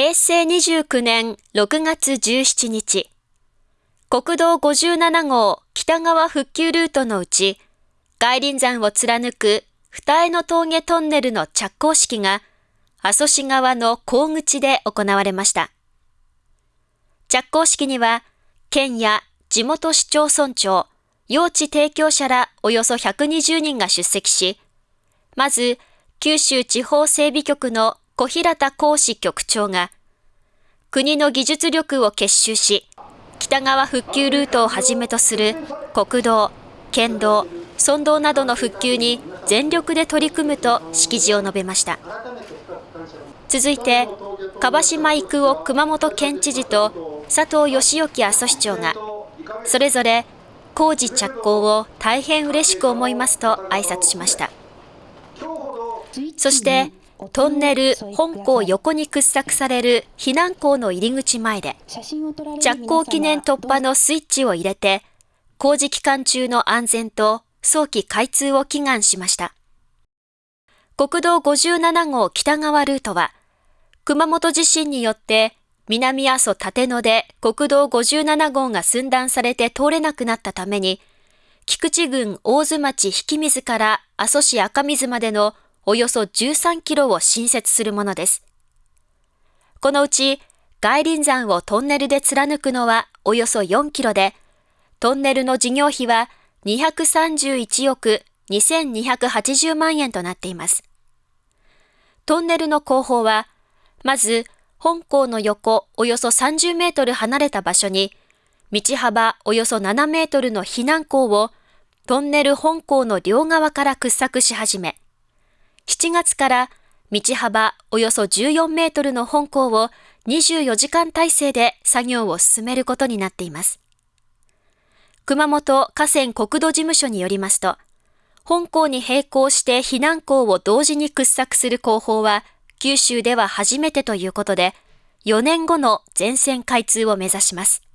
平成29年6月17日、国道57号北側復旧ルートのうち、外輪山を貫く二重の峠トンネルの着工式が、阿蘇市側の高口で行われました。着工式には、県や地元市町村長、用地提供者らおよそ120人が出席し、まず、九州地方整備局の小平田講師局長が、国の技術力を結集し、北側復旧ルートをはじめとする国道、県道、村道などの復旧に全力で取り組むと式辞を述べました。続いて、樺島育夫熊本県知事と佐藤義興阿蘇市長が、それぞれ工事着工を大変嬉しく思いますと挨拶しました。そして、トンネル本校横に掘削される避難校の入り口前で、着工記念突破のスイッチを入れて、工事期間中の安全と早期開通を祈願しました。国道57号北側ルートは、熊本地震によって南阿蘇立野で国道57号が寸断されて通れなくなったために、菊池郡大津町引水から阿蘇市赤水までのおよそ13キロを新設するものです。このうち、外輪山をトンネルで貫くのはおよそ4キロで、トンネルの事業費は231億2280万円となっています。トンネルの工法は、まず、本校の横およそ30メートル離れた場所に、道幅およそ7メートルの避難口をトンネル本校の両側から掘削し始め、7月から道幅およそ14メートルの本校を24時間体制で作業を進めることになっています。熊本河川国土事務所によりますと、本校に並行して避難校を同時に掘削する工法は九州では初めてということで、4年後の全線開通を目指します。